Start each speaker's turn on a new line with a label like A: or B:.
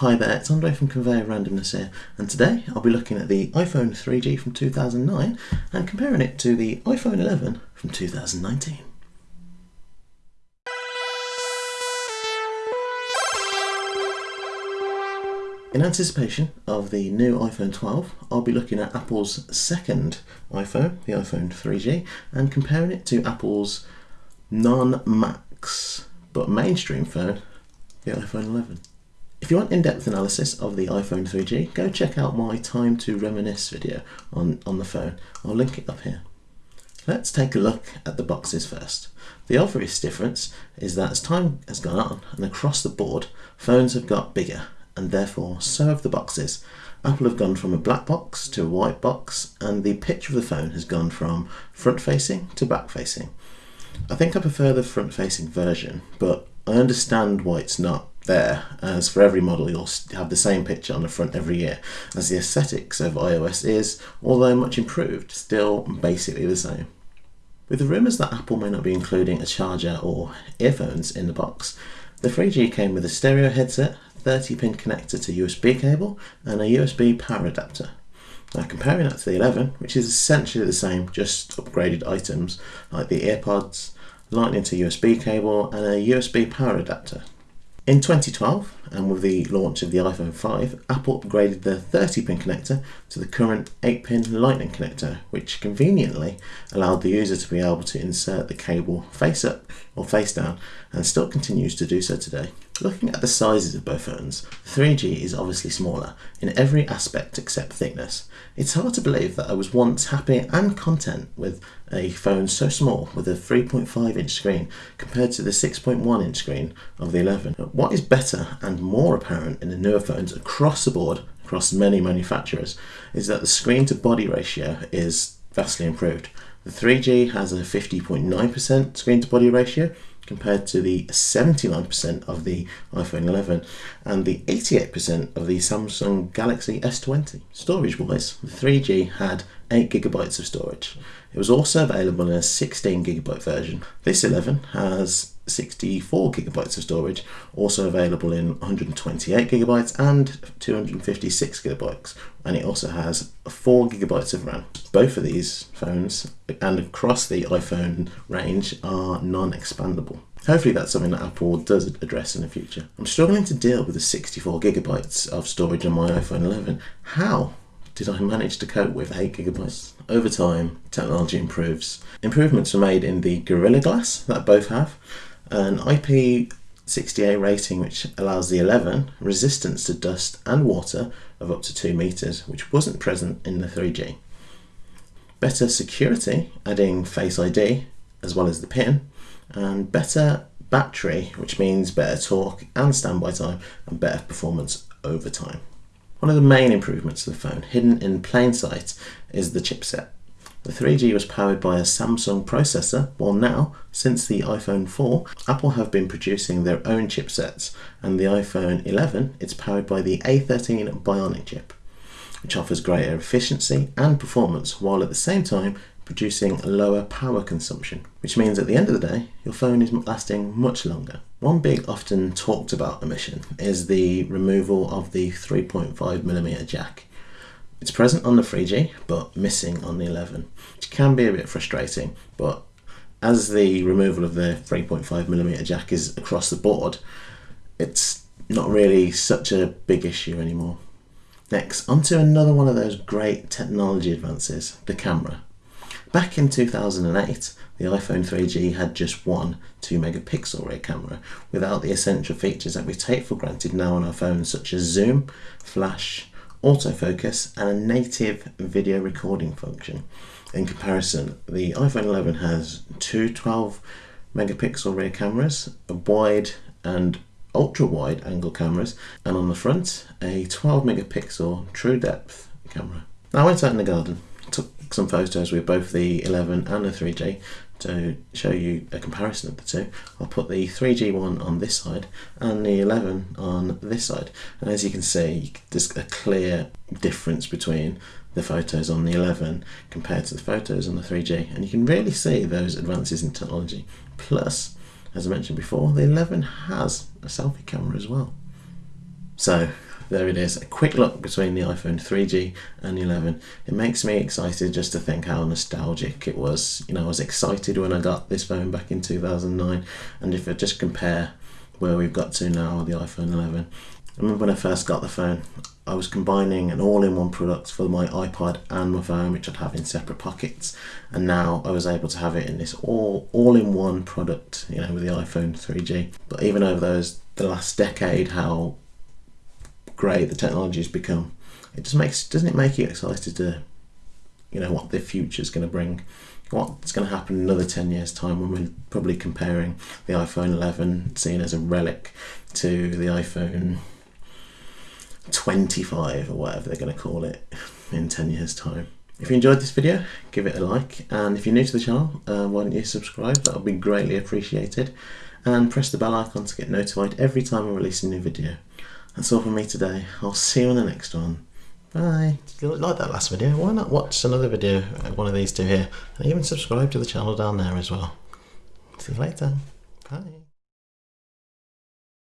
A: Hi there, it's Andre from Conveyor Randomness here, and today I'll be looking at the iPhone 3G from 2009 and comparing it to the iPhone 11 from 2019. In anticipation of the new iPhone 12, I'll be looking at Apple's second iPhone, the iPhone 3G, and comparing it to Apple's non-Max but mainstream phone, the iPhone 11. If you want in-depth analysis of the iPhone 3G, go check out my Time to Reminisce video on, on the phone. I'll link it up here. Let's take a look at the boxes first. The obvious difference is that as time has gone on and across the board, phones have got bigger and therefore so have the boxes. Apple have gone from a black box to a white box and the picture of the phone has gone from front facing to back facing. I think I prefer the front facing version but I understand why it's not there as for every model you'll have the same picture on the front every year as the aesthetics of iOS is, although much improved, still basically the same. With the rumours that Apple may not be including a charger or earphones in the box, the 3G came with a stereo headset, 30 pin connector to USB cable and a USB power adapter. Now comparing that to the 11, which is essentially the same, just upgraded items like the AirPods, lightning to USB cable and a USB power adapter. In 2012, and with the launch of the iPhone 5, Apple upgraded the 30 pin connector to the current 8 pin lightning connector, which conveniently allowed the user to be able to insert the cable face up or face down and still continues to do so today. Looking at the sizes of both phones, 3G is obviously smaller in every aspect except thickness. It's hard to believe that I was once happy and content with a phone so small with a 3.5 inch screen compared to the 6.1 inch screen of the 11. What is better and more apparent in the newer phones across the board, across many manufacturers, is that the screen to body ratio is vastly improved. The 3G has a 50.9% screen to body ratio compared to the 79% of the iPhone 11 and the 88% of the Samsung Galaxy S20. Storage wise, the 3G had 8GB of storage. It was also available in a 16GB version. This 11 has 64 gigabytes of storage, also available in 128 gigabytes and 256 gigabytes, and it also has 4 gigabytes of RAM. Both of these phones and across the iPhone range are non-expandable. Hopefully that's something that Apple does address in the future. I'm struggling to deal with the 64 gigabytes of storage on my iPhone 11. How did I manage to cope with 8 gigabytes? Over time, technology improves. Improvements were made in the Gorilla Glass that both have, an IP68 rating which allows the 11 resistance to dust and water of up to 2 meters, which wasn't present in the 3G. Better security, adding Face ID as well as the PIN, and better battery, which means better talk and standby time and better performance over time. One of the main improvements to the phone, hidden in plain sight, is the chipset. The 3G was powered by a Samsung processor, while now, since the iPhone 4, Apple have been producing their own chipsets, and the iPhone 11 it's powered by the A13 Bionic chip, which offers greater efficiency and performance, while at the same time producing lower power consumption, which means at the end of the day, your phone is lasting much longer. One big often talked about omission is the removal of the 3.5mm jack. It's present on the 3G, but missing on the 11, which can be a bit frustrating, but as the removal of the 3.5mm jack is across the board, it's not really such a big issue anymore. Next, onto another one of those great technology advances, the camera. Back in 2008, the iPhone 3G had just one 2 megapixel rear camera without the essential features that we take for granted now on our phones such as zoom, flash, autofocus and a native video recording function. In comparison, the iPhone 11 has two 12 megapixel rear cameras, a wide and ultra wide angle cameras, and on the front, a 12 megapixel true depth camera. Now I went out in the garden, took some photos with both the 11 and the 3G to show you a comparison of the two. I'll put the 3G one on this side and the 11 on this side. And as you can see, there's a clear difference between the photos on the 11 compared to the photos on the 3G. And you can really see those advances in technology. Plus, as I mentioned before, the 11 has a selfie camera as well. So, there it is. A quick look between the iPhone 3G and 11. It makes me excited just to think how nostalgic it was. You know, I was excited when I got this phone back in 2009, and if I just compare where we've got to now with the iPhone 11, I remember when I first got the phone, I was combining an all-in-one product for my iPod and my phone, which I'd have in separate pockets, and now I was able to have it in this all all-in-one product, you know, with the iPhone 3G. But even over those the last decade, how great the technology has become, it just makes doesn't it make you excited to, you know, what the future is going to bring, what's going to happen in another 10 years time when we're probably comparing the iPhone 11 seen as a relic to the iPhone 25 or whatever they're going to call it in 10 years time. If you enjoyed this video, give it a like, and if you're new to the channel, uh, why don't you subscribe? That would be greatly appreciated. And press the bell icon to get notified every time I release a new video. That's all from me today. I'll see you on the next one. Bye. If you like that last video, why not watch another video, uh, one of these two here, and even subscribe to the channel down there as well. See you later. Bye.